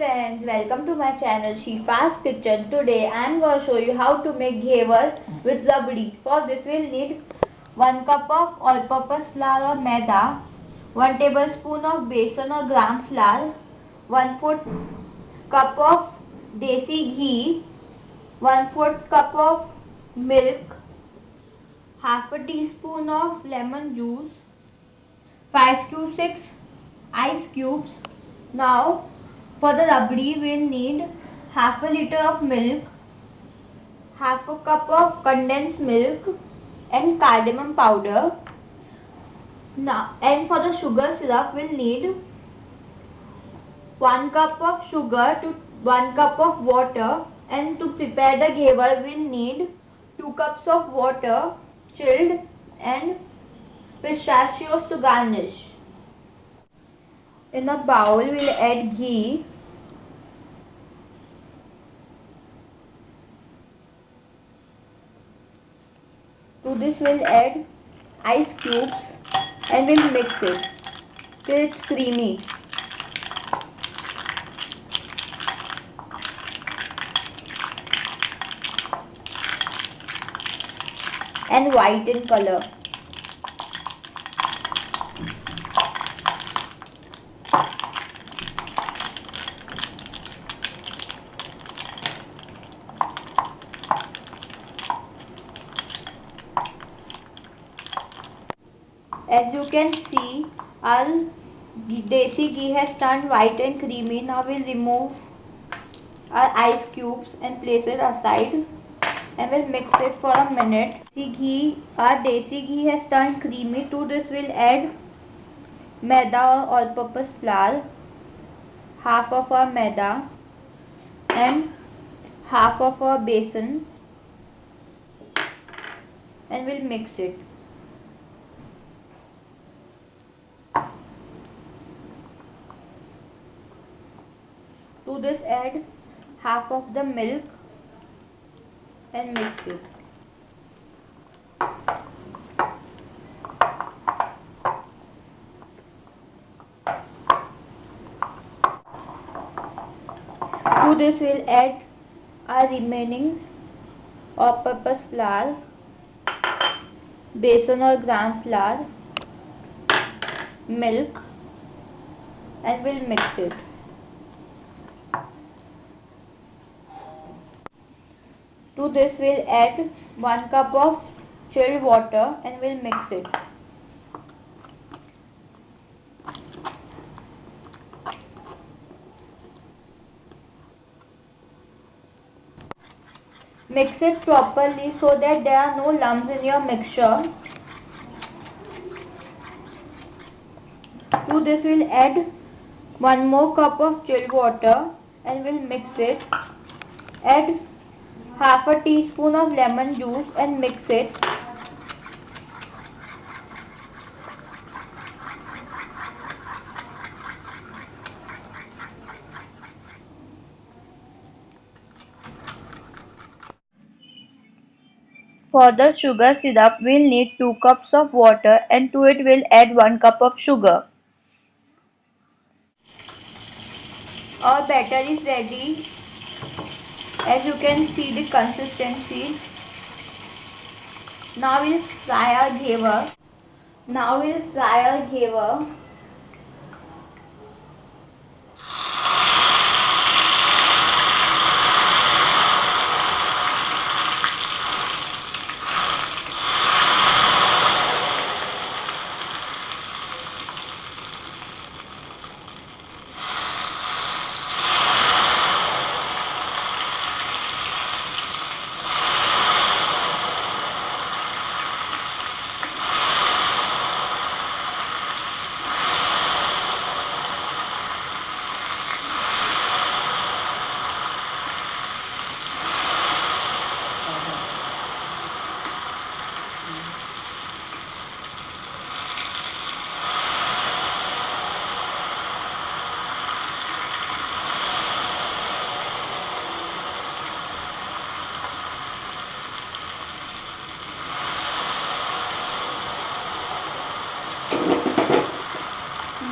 Friends, welcome to my channel Shifa's Kitchen. Today I am going to show you how to make ghevar with rabdi. For this we will need 1 cup of all-purpose flour or maida, 1 tablespoon of besan or gram flour, 1 4 cup of desi ghee, 1 4 cup of milk, half a teaspoon of lemon juice, 5 to 6 ice cubes. Now for the rabdi we will need half a liter of milk, half a cup of condensed milk and cardamom powder. Now and for the sugar syrup we will need 1 cup of sugar to 1 cup of water and to prepare the ghevar we will need 2 cups of water chilled and pistachios to garnish. In a bowl, we'll add ghee. To this we'll add ice cubes and we'll mix it till it's creamy. and white in color. As you can see, our desi ghee has turned white and creamy. Now we'll remove our ice cubes and place it aside and we'll mix it for a minute. The ghee, our desi ghee has turned creamy. To this we'll add maida or all-purpose flour, half of our maida and half of our besan and we'll mix it. To this add half of the milk and mix it. To this we'll add our remaining all-purpose flour, besan or gram flour, milk and we'll mix it. To this we'll add 1 cup of chilled water and we'll mix it. Mix it properly so that there are no lumps in your mixture. To this we'll add 1 more cup of chilled water and we'll mix it. Add half a teaspoon of lemon juice and mix it. For the sugar syrup, we'll need 2 cups of water and to it we'll add 1 cup of sugar. Our batter is ready as you can see the consistency now we'll fry our ghevar now we'll fry our ghevar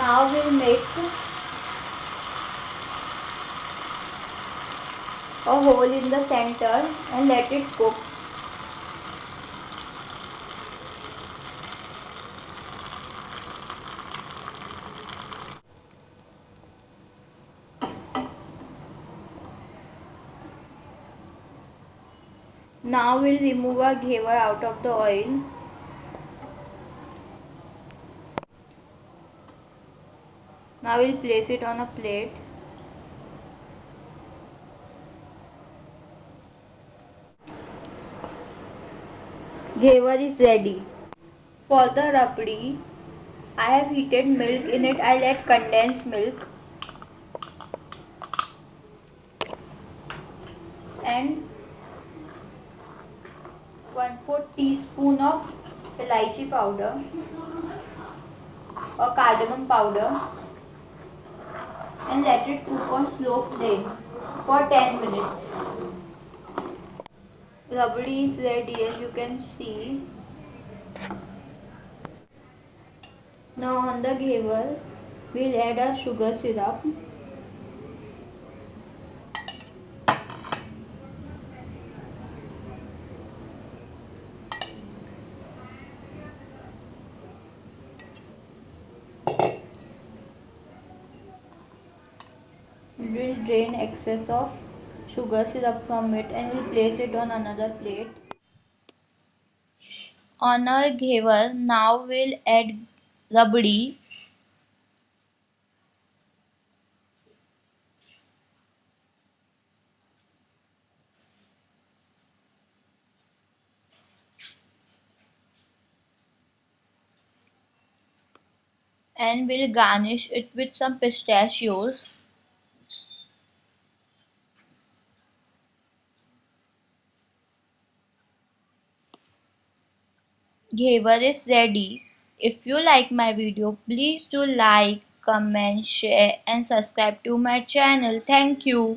now we'll make a hole in the center and let it cook. Now we'll remove our ghevar out of the oil. Now we'll place it on a plate. Ghevar is ready. For the rabdi, I have heated milk. In it, I'll add condensed milk and 1 4 teaspoon of elaichi powder or cardamom powder and let it cook on slow flame for 10 minutes. Rabdi is ready as you can see. Now on the ghevar, we'll add our sugar syrup. We'll drain excess of sugar syrup from it and we'll place it on another plate. On our ghevar, now we'll add rabdi. And we'll garnish it with some pistachios. Ghevar is ready. If you like my video, please do like, comment, share and subscribe to my channel. Thank you.